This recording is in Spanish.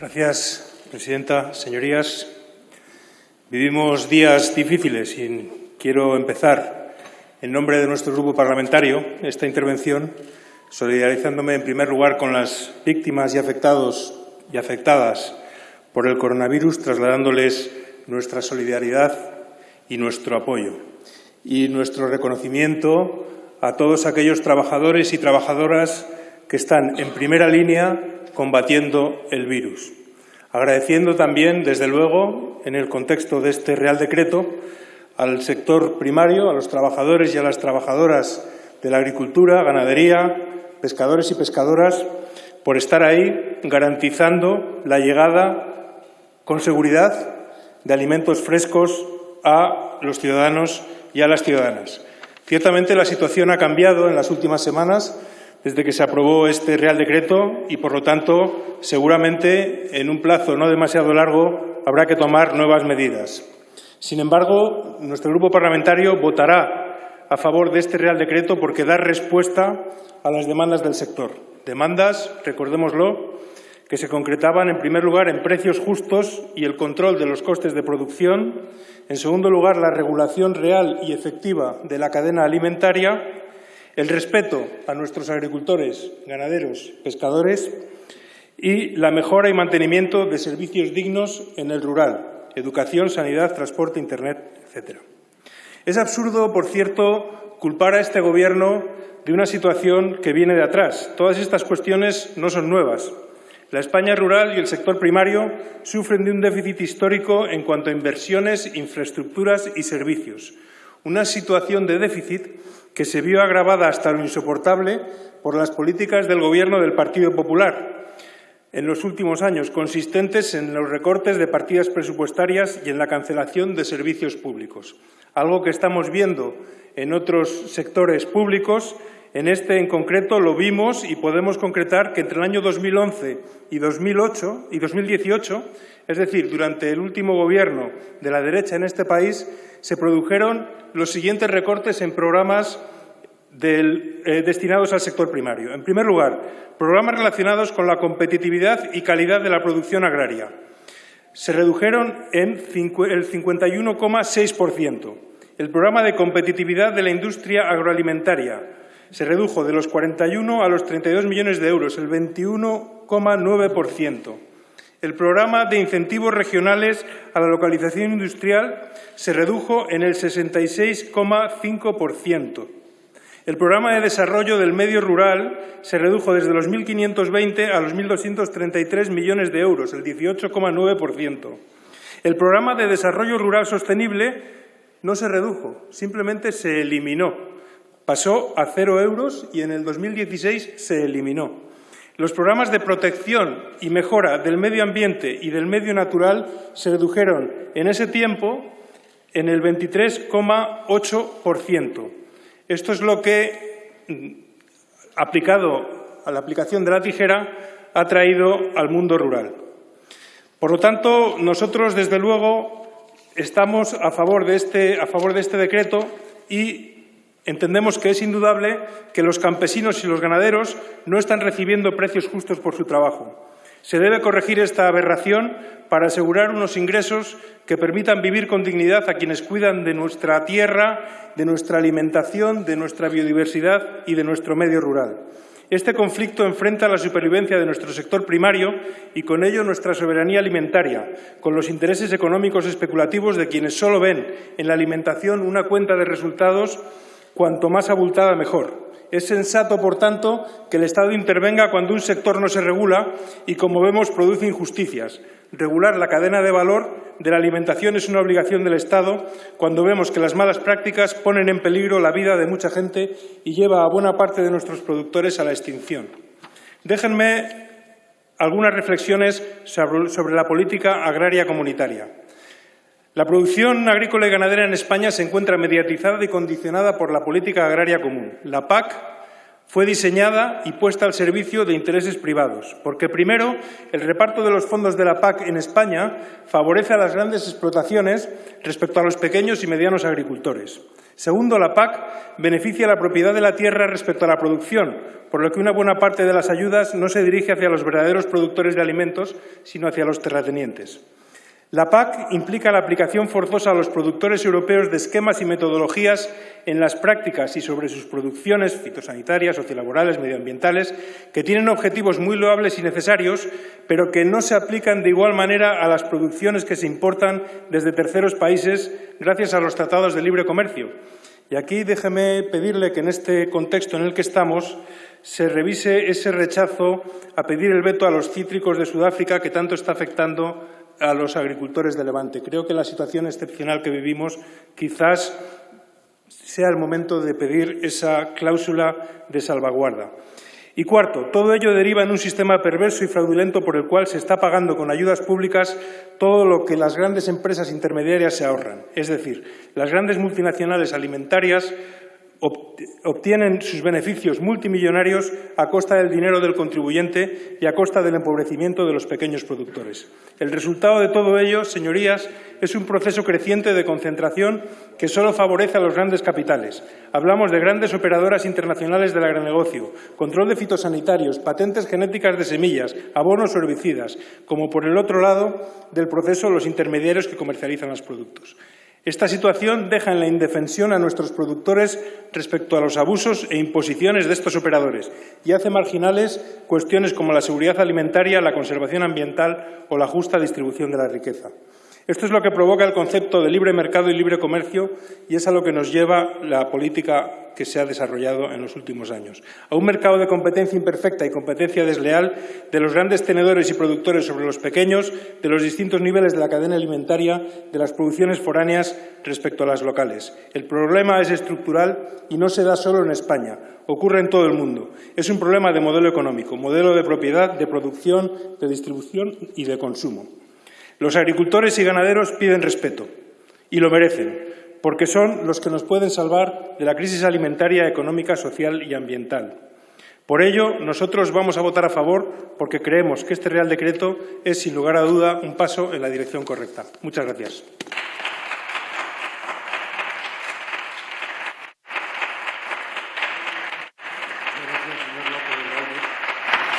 Gracias, presidenta. Señorías, vivimos días difíciles y quiero empezar, en nombre de nuestro grupo parlamentario, esta intervención solidarizándome en primer lugar con las víctimas y afectados y afectadas por el coronavirus, trasladándoles nuestra solidaridad y nuestro apoyo y nuestro reconocimiento a todos aquellos trabajadores y trabajadoras que están en primera línea combatiendo el virus. Agradeciendo también, desde luego, en el contexto de este Real Decreto, al sector primario, a los trabajadores y a las trabajadoras de la agricultura, ganadería, pescadores y pescadoras, por estar ahí garantizando la llegada con seguridad de alimentos frescos a los ciudadanos y a las ciudadanas. Ciertamente la situación ha cambiado en las últimas semanas desde que se aprobó este Real Decreto y, por lo tanto, seguramente en un plazo no demasiado largo habrá que tomar nuevas medidas. Sin embargo, nuestro grupo parlamentario votará a favor de este Real Decreto porque da respuesta a las demandas del sector. Demandas, recordémoslo, que se concretaban en primer lugar en precios justos y el control de los costes de producción, en segundo lugar la regulación real y efectiva de la cadena alimentaria, el respeto a nuestros agricultores, ganaderos, pescadores y la mejora y mantenimiento de servicios dignos en el rural, educación, sanidad, transporte, Internet, etc. Es absurdo, por cierto, culpar a este Gobierno de una situación que viene de atrás. Todas estas cuestiones no son nuevas. La España rural y el sector primario sufren de un déficit histórico en cuanto a inversiones, infraestructuras y servicios. Una situación de déficit que se vio agravada hasta lo insoportable por las políticas del Gobierno del Partido Popular en los últimos años, consistentes en los recortes de partidas presupuestarias y en la cancelación de servicios públicos, algo que estamos viendo en otros sectores públicos. En este en concreto lo vimos y podemos concretar que entre el año 2011 y 2008 y 2018, es decir, durante el último gobierno de la derecha en este país, se produjeron los siguientes recortes en programas eh, destinados al sector primario. En primer lugar, programas relacionados con la competitividad y calidad de la producción agraria. Se redujeron en el 51,6%. El programa de competitividad de la industria agroalimentaria se redujo de los 41 a los 32 millones de euros, el 21,9%. El programa de incentivos regionales a la localización industrial se redujo en el 66,5%. El programa de desarrollo del medio rural se redujo desde los 1.520 a los 1.233 millones de euros, el 18,9%. El programa de desarrollo rural sostenible no se redujo, simplemente se eliminó. Pasó a cero euros y en el 2016 se eliminó. Los programas de protección y mejora del medio ambiente y del medio natural se redujeron en ese tiempo en el 23,8%. Esto es lo que, mm, aplicado a la aplicación de la tijera, ha traído al mundo rural. Por lo tanto, nosotros, desde luego, estamos a favor de este, a favor de este decreto y entendemos que es indudable que los campesinos y los ganaderos no están recibiendo precios justos por su trabajo. Se debe corregir esta aberración para asegurar unos ingresos que permitan vivir con dignidad a quienes cuidan de nuestra tierra, de nuestra alimentación, de nuestra biodiversidad y de nuestro medio rural. Este conflicto enfrenta la supervivencia de nuestro sector primario y con ello nuestra soberanía alimentaria, con los intereses económicos especulativos de quienes solo ven en la alimentación una cuenta de resultados cuanto más abultada mejor. Es sensato, por tanto, que el Estado intervenga cuando un sector no se regula y, como vemos, produce injusticias. Regular la cadena de valor de la alimentación es una obligación del Estado cuando vemos que las malas prácticas ponen en peligro la vida de mucha gente y lleva a buena parte de nuestros productores a la extinción. Déjenme algunas reflexiones sobre la política agraria comunitaria. La producción agrícola y ganadera en España se encuentra mediatizada y condicionada por la política agraria común. La PAC fue diseñada y puesta al servicio de intereses privados, porque primero el reparto de los fondos de la PAC en España favorece a las grandes explotaciones respecto a los pequeños y medianos agricultores. Segundo, la PAC beneficia la propiedad de la tierra respecto a la producción, por lo que una buena parte de las ayudas no se dirige hacia los verdaderos productores de alimentos, sino hacia los terratenientes. La PAC implica la aplicación forzosa a los productores europeos de esquemas y metodologías en las prácticas y sobre sus producciones fitosanitarias, sociolaborales, medioambientales, que tienen objetivos muy loables y necesarios, pero que no se aplican de igual manera a las producciones que se importan desde terceros países gracias a los tratados de libre comercio. Y aquí déjeme pedirle que en este contexto en el que estamos se revise ese rechazo a pedir el veto a los cítricos de Sudáfrica que tanto está afectando a los agricultores de Levante. Creo que la situación excepcional que vivimos quizás sea el momento de pedir esa cláusula de salvaguarda. Y cuarto, todo ello deriva en un sistema perverso y fraudulento por el cual se está pagando con ayudas públicas todo lo que las grandes empresas intermediarias se ahorran. Es decir, las grandes multinacionales alimentarias obtienen sus beneficios multimillonarios a costa del dinero del contribuyente y a costa del empobrecimiento de los pequeños productores. El resultado de todo ello, señorías, es un proceso creciente de concentración que solo favorece a los grandes capitales. Hablamos de grandes operadoras internacionales del agronegocio, control de fitosanitarios, patentes genéticas de semillas, abonos herbicidas, como por el otro lado del proceso los intermediarios que comercializan los productos. Esta situación deja en la indefensión a nuestros productores respecto a los abusos e imposiciones de estos operadores y hace marginales cuestiones como la seguridad alimentaria, la conservación ambiental o la justa distribución de la riqueza. Esto es lo que provoca el concepto de libre mercado y libre comercio y es a lo que nos lleva la política que se ha desarrollado en los últimos años. A un mercado de competencia imperfecta y competencia desleal de los grandes tenedores y productores sobre los pequeños, de los distintos niveles de la cadena alimentaria, de las producciones foráneas respecto a las locales. El problema es estructural y no se da solo en España, ocurre en todo el mundo. Es un problema de modelo económico, modelo de propiedad, de producción, de distribución y de consumo. Los agricultores y ganaderos piden respeto y lo merecen, porque son los que nos pueden salvar de la crisis alimentaria, económica, social y ambiental. Por ello, nosotros vamos a votar a favor porque creemos que este Real Decreto es, sin lugar a duda, un paso en la dirección correcta. Muchas gracias.